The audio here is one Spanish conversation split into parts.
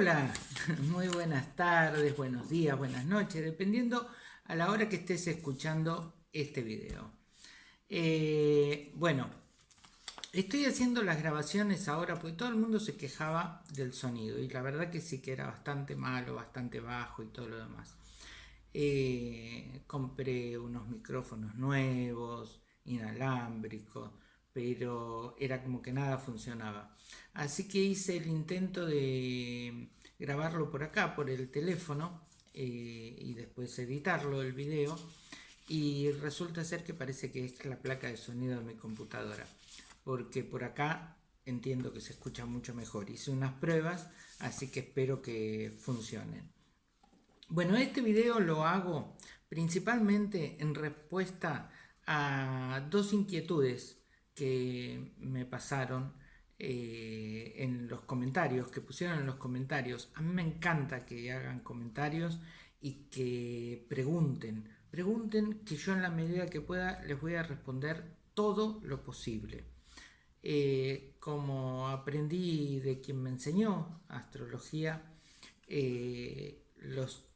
Hola, muy buenas tardes, buenos días, buenas noches, dependiendo a la hora que estés escuchando este video. Eh, bueno, estoy haciendo las grabaciones ahora porque todo el mundo se quejaba del sonido y la verdad que sí que era bastante malo, bastante bajo y todo lo demás. Eh, compré unos micrófonos nuevos, inalámbricos, pero era como que nada funcionaba. Así que hice el intento de grabarlo por acá, por el teléfono, eh, y después editarlo el video, y resulta ser que parece que es la placa de sonido de mi computadora, porque por acá entiendo que se escucha mucho mejor. Hice unas pruebas, así que espero que funcionen. Bueno, este video lo hago principalmente en respuesta a dos inquietudes que me pasaron eh, en los comentarios, que pusieron en los comentarios. A mí me encanta que hagan comentarios y que pregunten. Pregunten que yo en la medida que pueda les voy a responder todo lo posible. Eh, como aprendí de quien me enseñó astrología, eh, los,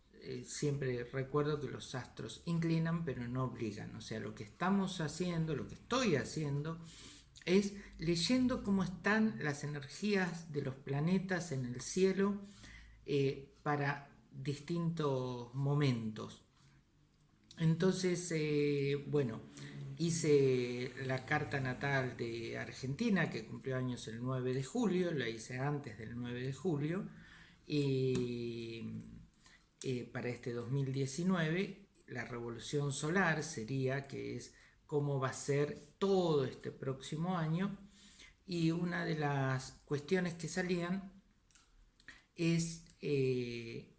siempre recuerdo que los astros inclinan pero no obligan. O sea, lo que estamos haciendo, lo que estoy haciendo, es leyendo cómo están las energías de los planetas en el cielo eh, para distintos momentos. Entonces, eh, bueno, hice la carta natal de Argentina, que cumplió años el 9 de julio, la hice antes del 9 de julio, y eh, para este 2019 la revolución solar sería, que es cómo va a ser todo este próximo año y una de las cuestiones que salían es eh,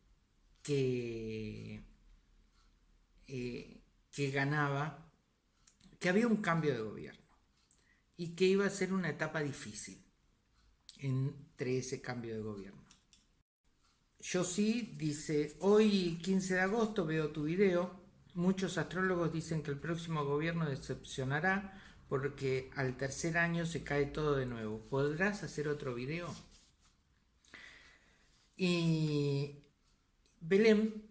eh, que ganaba, que había un cambio de gobierno y que iba a ser una etapa difícil entre ese cambio de gobierno. Yo sí, dice, hoy 15 de agosto veo tu video, Muchos astrólogos dicen que el próximo gobierno decepcionará porque al tercer año se cae todo de nuevo. ¿Podrás hacer otro video? Y Belén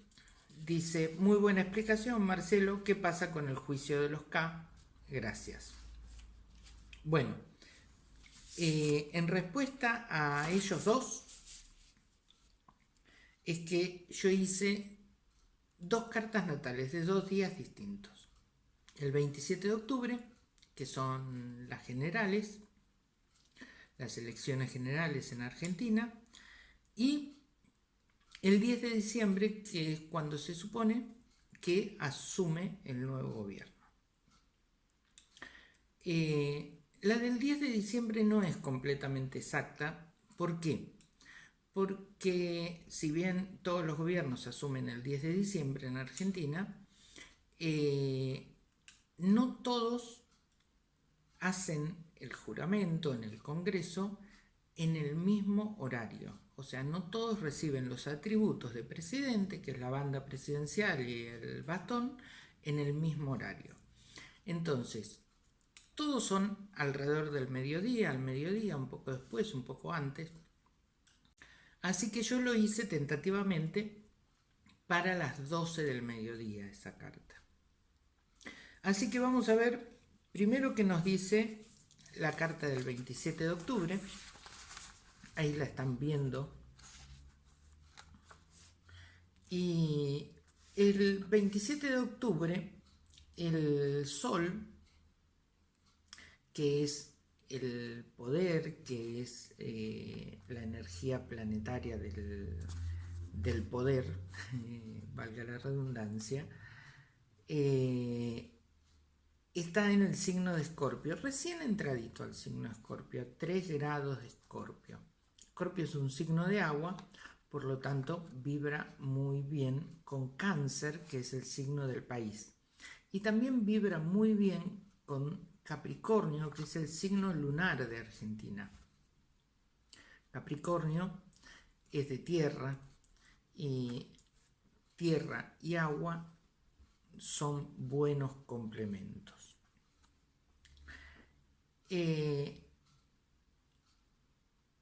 dice, muy buena explicación Marcelo, ¿qué pasa con el juicio de los K? Gracias. Bueno, eh, en respuesta a ellos dos, es que yo hice dos cartas natales de dos días distintos. El 27 de octubre, que son las generales, las elecciones generales en Argentina, y el 10 de diciembre, que es cuando se supone que asume el nuevo gobierno. Eh, la del 10 de diciembre no es completamente exacta. ¿Por qué? Porque si bien todos los gobiernos asumen el 10 de diciembre en Argentina, eh, no todos hacen el juramento en el Congreso en el mismo horario. O sea, no todos reciben los atributos de presidente, que es la banda presidencial y el bastón, en el mismo horario. Entonces, todos son alrededor del mediodía, al mediodía, un poco después, un poco antes, Así que yo lo hice tentativamente para las 12 del mediodía esa carta. Así que vamos a ver primero qué nos dice la carta del 27 de octubre. Ahí la están viendo. Y el 27 de octubre el Sol, que es el poder, que es eh, la energía planetaria del, poder, valga la redundancia, eh, está en el signo de Escorpio, recién entradito al signo de Escorpio, 3 grados de Escorpio. Escorpio es un signo de agua, por lo tanto vibra muy bien con cáncer, que es el signo del país. Y también vibra muy bien con Capricornio, que es el signo lunar de Argentina. Capricornio es de tierra y tierra y agua son buenos complementos.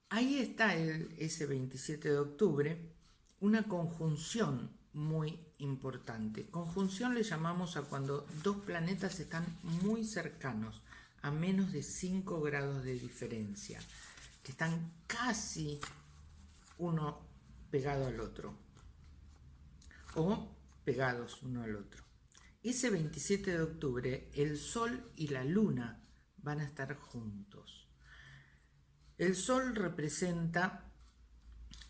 ahí está el, ese 27 de octubre, una conjunción muy importante. Conjunción le llamamos a cuando dos planetas están muy cercanos, a menos de 5 grados de diferencia, que están casi uno pegado al otro, o pegados uno al otro. Ese 27 de octubre el Sol y la Luna van a estar juntos. El Sol representa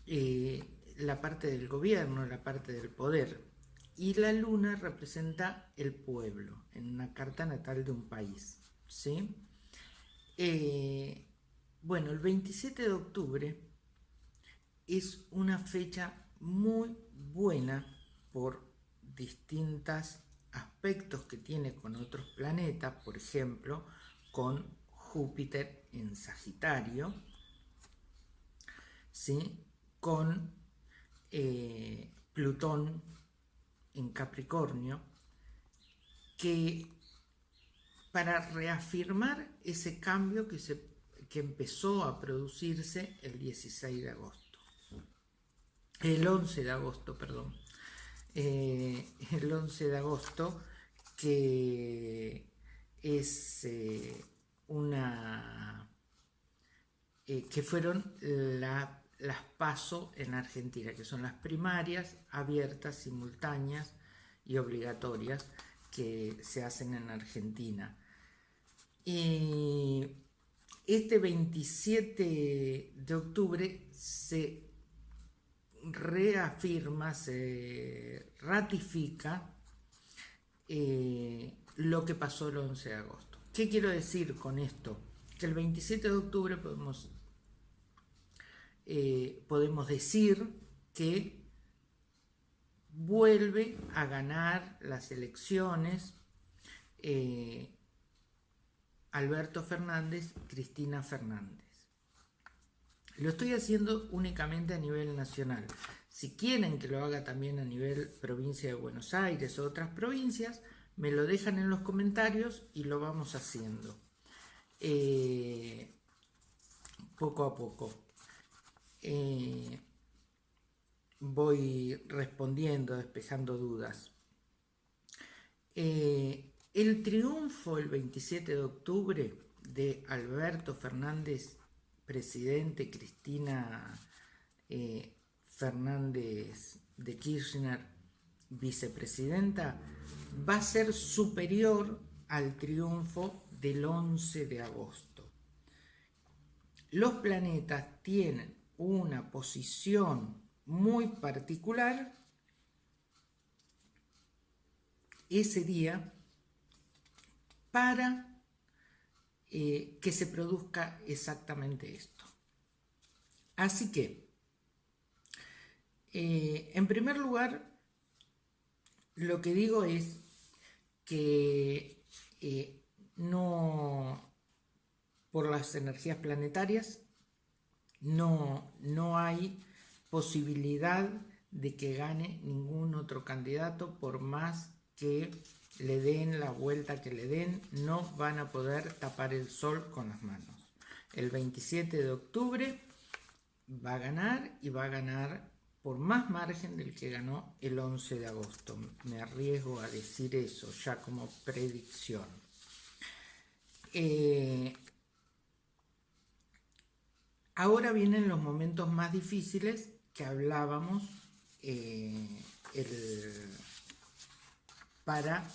eh, la parte del gobierno, la parte del poder, y la Luna representa el pueblo, en una carta natal de un país. ¿sí? Eh, bueno, el 27 de octubre es una fecha muy buena por distintos aspectos que tiene con otros planetas, por ejemplo, con Júpiter en Sagitario, ¿sí? con eh, Plutón en Capricornio, que para reafirmar ese cambio que, se, que empezó a producirse el 16 de agosto, el 11 de agosto, perdón, eh, el 11 de agosto, que es eh, una, eh, que fueron las PASO en Argentina, que son las primarias abiertas, simultáneas y obligatorias que se hacen en Argentina. Y este 27 de octubre se reafirma, se ratifica eh, lo que pasó el 11 de agosto. ¿Qué quiero decir con esto? Que el 27 de octubre podemos, eh, podemos decir que vuelve a ganar las elecciones eh, Alberto Fernández, Cristina Fernández. Lo estoy haciendo únicamente a nivel nacional. Si quieren que lo haga también a nivel provincia de Buenos Aires o otras provincias, me lo dejan en los comentarios y lo vamos haciendo. Eh, poco a poco. Eh, voy respondiendo, despejando dudas. Eh, el triunfo el 27 de octubre de Alberto Fernández presidente Cristina eh, Fernández de Kirchner, vicepresidenta, va a ser superior al triunfo del 11 de agosto. Los planetas tienen una posición muy particular ese día para eh, que se produzca exactamente esto. Así que, eh, en primer lugar, lo que digo es que eh, no, por las energías planetarias, no, no hay posibilidad de que gane ningún otro candidato por más que le den la vuelta que le den, no van a poder tapar el sol con las manos. El 27 de octubre va a ganar y va a ganar por más margen del que ganó el 11 de agosto. Me arriesgo a decir eso ya como predicción. Eh, ahora vienen los momentos más difíciles que hablábamos eh, para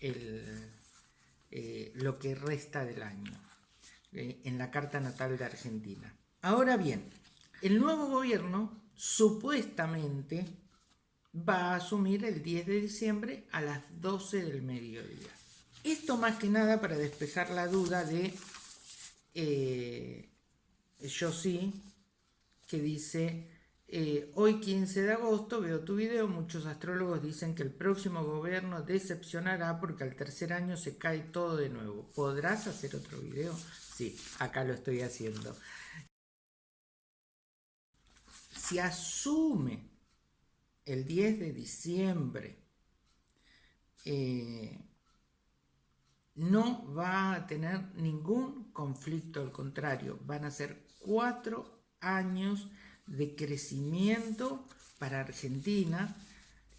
eh, lo que resta del año eh, en la carta natal de Argentina. Ahora bien, el nuevo gobierno supuestamente va a asumir el 10 de diciembre a las 12 del mediodía. Esto más que nada para despejar la duda de yo sí, que dice eh, hoy 15 de agosto veo tu video, muchos astrólogos dicen que el próximo gobierno decepcionará porque al tercer año se cae todo de nuevo. ¿Podrás hacer otro video? Sí, acá lo estoy haciendo. Si asume el 10 de diciembre, eh, no va a tener ningún conflicto, al contrario, van a ser cuatro años de crecimiento para Argentina.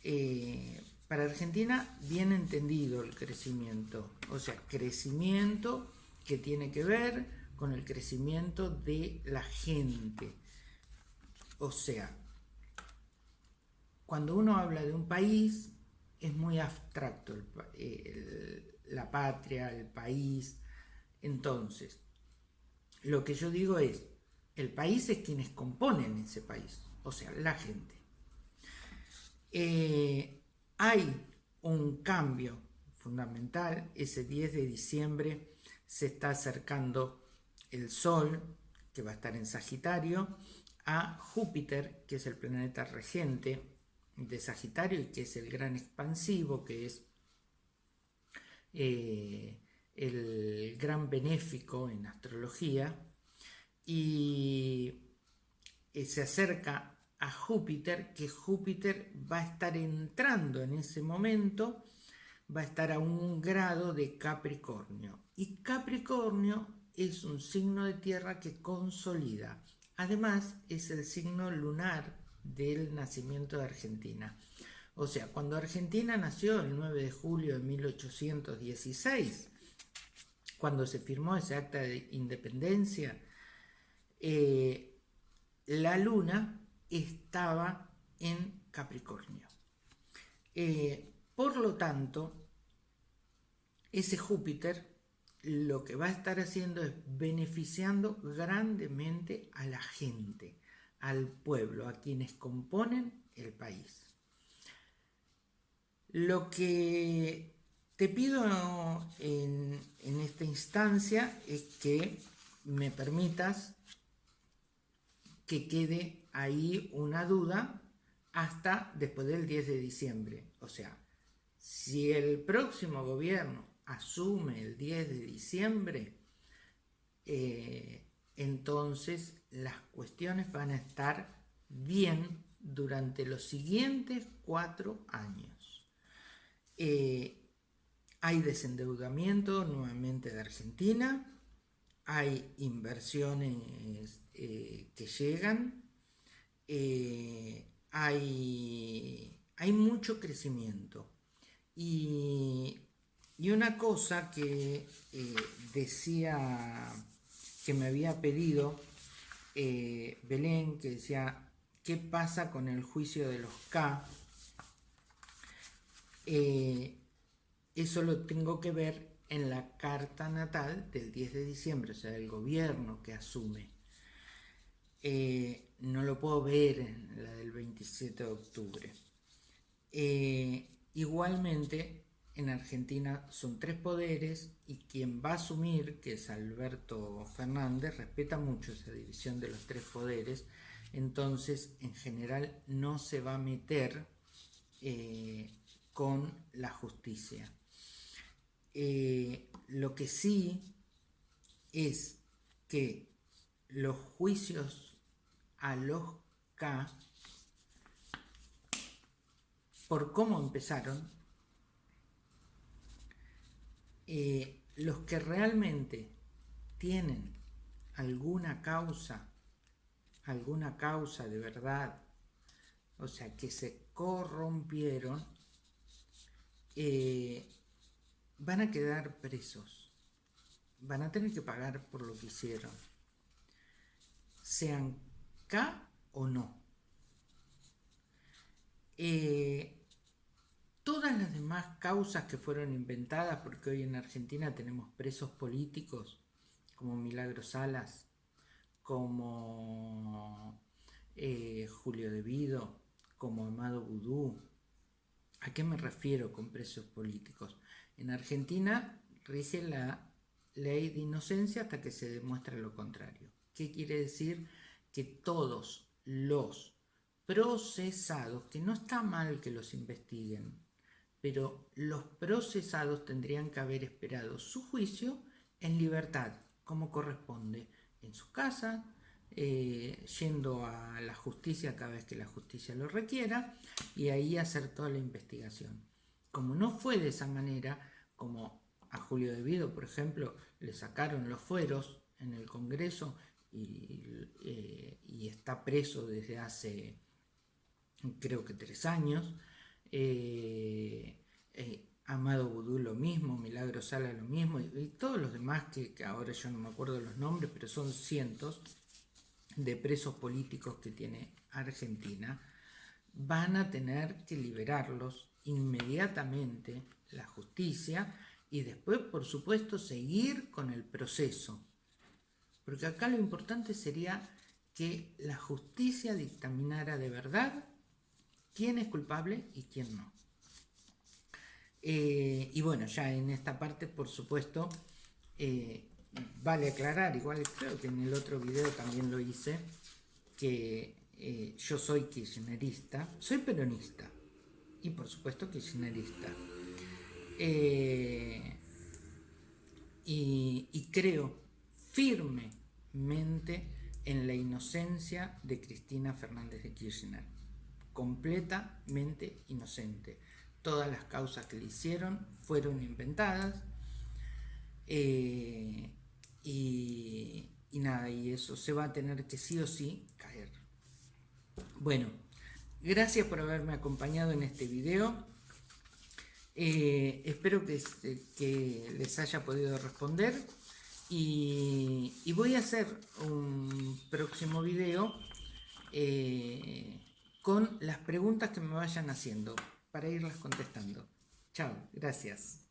Eh, para Argentina, bien entendido el crecimiento, o sea, crecimiento que tiene que ver con el crecimiento de la gente. O sea, cuando uno habla de un país, es muy abstracto la patria, el país. Entonces, lo que yo digo es, el país es quienes componen ese país, o sea, la gente. Eh, hay un cambio fundamental, ese 10 de diciembre se está acercando el Sol, que va a estar en Sagitario, a Júpiter, que es el planeta regente de Sagitario y que es el gran expansivo, que es eh, el gran benéfico en astrología, y eh, se acerca a Júpiter, que Júpiter va a estar entrando en ese momento, va a estar a un grado de Capricornio. Y Capricornio es un signo de tierra que consolida. Además, es el signo lunar del nacimiento de Argentina. O sea, cuando Argentina nació el 9 de julio de 1816, cuando se firmó ese acta de independencia, eh, la luna estaba en Capricornio. Eh, por lo tanto, ese Júpiter lo que va a estar haciendo es beneficiando grandemente a la gente, al pueblo, a quienes componen el país. Lo que te pido en, en esta instancia es que me permitas que quede ahí una duda hasta después del 10 de diciembre. O sea, si el próximo gobierno asume el 10 de diciembre, eh, entonces las cuestiones van a estar bien durante los siguientes cuatro años. Eh, hay desendeudamiento nuevamente de Argentina, hay inversiones eh, que llegan, hay, hay mucho crecimiento. Y y una cosa que eh, decía, que me había pedido eh, Belén, que decía, ¿qué pasa con el juicio de los K? Eh, eso lo tengo que ver en la carta natal del 10 de diciembre, o sea, el gobierno que asume. no lo puedo ver en la del 27 de octubre. igualmente, en Argentina son tres poderes y quien va a asumir, que es Alberto Fernández, respeta mucho esa división de los tres poderes, entonces en general no se va a meter eh, con la justicia. Eh, lo que sí es que los juicios a los K, por cómo empezaron, eh, los que realmente tienen alguna causa, alguna causa de verdad, o sea, que se corrompieron, eh, van a quedar presos, van a tener que pagar por lo que hicieron, sean K o no. Eh, todas las demás causas que fueron inventadas, porque hoy en Argentina tenemos presos políticos como Milagro Salas, como eh, Julio Devido, como Amado Vudú. ¿A qué me refiero con presos políticos? En Argentina rige la ley de inocencia hasta que se demuestre lo contrario. ¿Qué quiere decir? Que todos los procesados, que no está mal que los investiguen, pero los procesados tendrían que haber esperado su juicio en libertad, como corresponde, en su casa, eh, yendo a la justicia cada vez que la justicia lo requiera y ahí hacer toda la investigación. Como no fue de esa manera, como a Julio Devido, por ejemplo, le sacaron los fueros en el Congreso y, eh, está preso desde hace creo que tres años. Eh, Amado Vudú lo mismo, Milagro Sala lo mismo, y, todos los demás que, que, ahora yo no me acuerdo los nombres, pero son cientos de presos políticos que tiene Argentina, van a tener que liberarlos inmediatamente la justicia y después, por supuesto, seguir con el proceso. Porque acá lo importante sería que la justicia dictaminara de verdad quién es culpable y quién no. Eh, y bueno, ya en esta parte, por supuesto, eh, vale aclarar, igual creo que en el otro video también lo hice, que eh, yo soy kirchnerista, soy peronista y por supuesto kirchnerista. y, y creo firmemente en la inocencia de Cristina Fernández de Kirchner, completamente inocente todas las causas que le hicieron fueron inventadas. Eh, y, nada, y eso se va a tener que sí o sí caer. Bueno, gracias por haberme acompañado en este video. Eh, espero que, que, les haya podido responder y, voy a hacer un próximo video eh, con las preguntas que me vayan haciendo para irlas contestando. Chao, gracias.